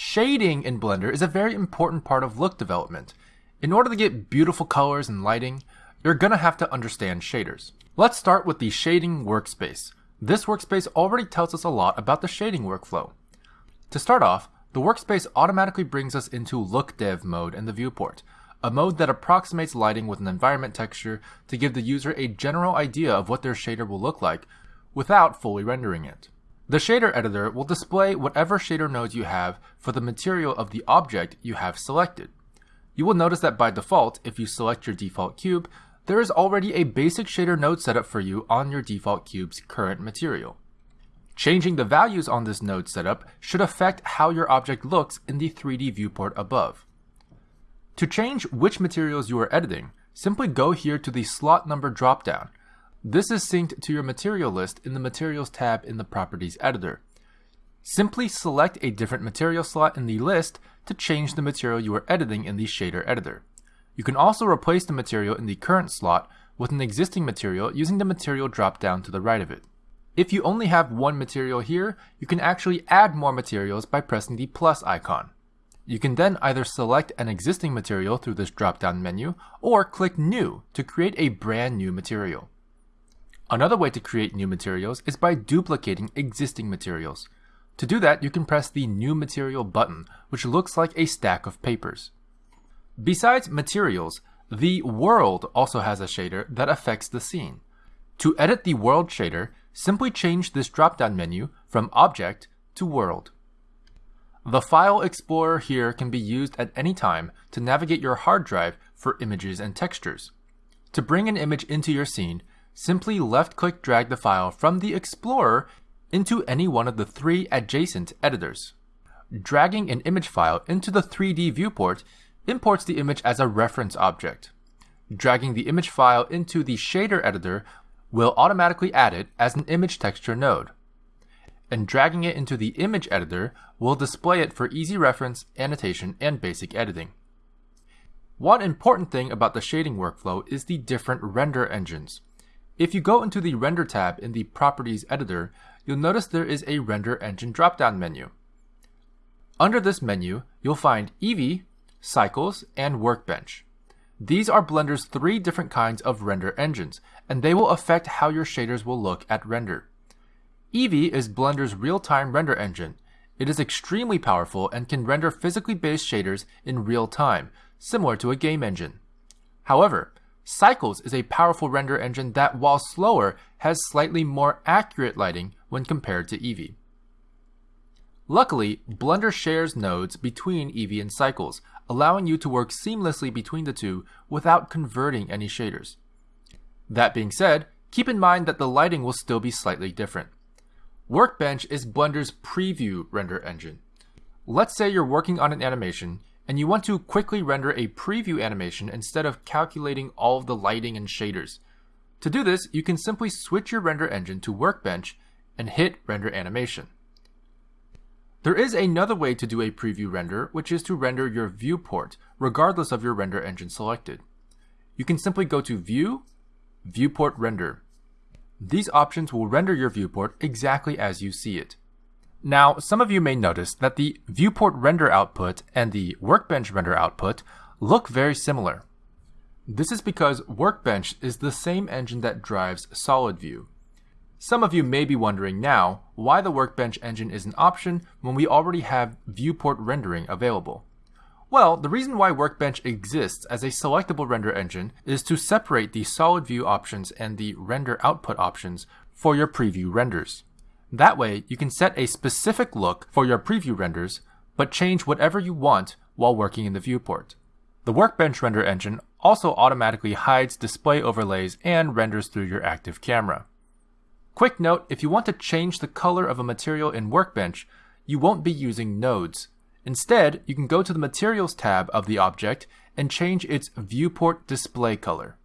Shading in Blender is a very important part of look development. In order to get beautiful colors and lighting, you're gonna have to understand shaders. Let's start with the shading workspace. This workspace already tells us a lot about the shading workflow. To start off, the workspace automatically brings us into Look Dev mode in the viewport, a mode that approximates lighting with an environment texture to give the user a general idea of what their shader will look like without fully rendering it. The shader editor will display whatever shader nodes you have for the material of the object you have selected. You will notice that by default, if you select your default cube, there is already a basic shader node setup for you on your default cube's current material. Changing the values on this node setup should affect how your object looks in the 3D viewport above. To change which materials you are editing, simply go here to the slot number dropdown this is synced to your material list in the Materials tab in the Properties editor. Simply select a different material slot in the list to change the material you are editing in the shader editor. You can also replace the material in the current slot with an existing material using the material drop-down to the right of it. If you only have one material here, you can actually add more materials by pressing the plus icon. You can then either select an existing material through this drop-down menu or click New to create a brand new material. Another way to create new materials is by duplicating existing materials. To do that, you can press the New Material button, which looks like a stack of papers. Besides materials, the world also has a shader that affects the scene. To edit the world shader, simply change this drop-down menu from Object to World. The File Explorer here can be used at any time to navigate your hard drive for images and textures. To bring an image into your scene, simply left-click drag the file from the Explorer into any one of the three adjacent editors. Dragging an image file into the 3D viewport imports the image as a reference object. Dragging the image file into the shader editor will automatically add it as an image texture node. And dragging it into the image editor will display it for easy reference, annotation, and basic editing. One important thing about the shading workflow is the different render engines. If you go into the Render tab in the Properties editor, you'll notice there is a Render Engine drop-down menu. Under this menu, you'll find Eevee, Cycles, and Workbench. These are Blender's three different kinds of render engines, and they will affect how your shaders will look at render. Eevee is Blender's real-time render engine. It is extremely powerful and can render physically based shaders in real time, similar to a game engine. However, Cycles is a powerful render engine that, while slower, has slightly more accurate lighting when compared to Eevee. Luckily, Blender shares nodes between Eevee and Cycles, allowing you to work seamlessly between the two without converting any shaders. That being said, keep in mind that the lighting will still be slightly different. Workbench is Blender's preview render engine. Let's say you're working on an animation and you want to quickly render a preview animation instead of calculating all of the lighting and shaders. To do this, you can simply switch your render engine to Workbench and hit Render Animation. There is another way to do a preview render, which is to render your viewport, regardless of your render engine selected. You can simply go to View, Viewport Render. These options will render your viewport exactly as you see it. Now, some of you may notice that the viewport render output and the workbench render output look very similar. This is because Workbench is the same engine that drives SolidView. Some of you may be wondering now why the Workbench engine is an option when we already have viewport rendering available. Well, the reason why Workbench exists as a selectable render engine is to separate the solid view options and the render output options for your preview renders. That way, you can set a specific look for your preview renders, but change whatever you want while working in the viewport. The Workbench render engine also automatically hides display overlays and renders through your active camera. Quick note, if you want to change the color of a material in Workbench, you won't be using nodes. Instead, you can go to the Materials tab of the object and change its viewport display color.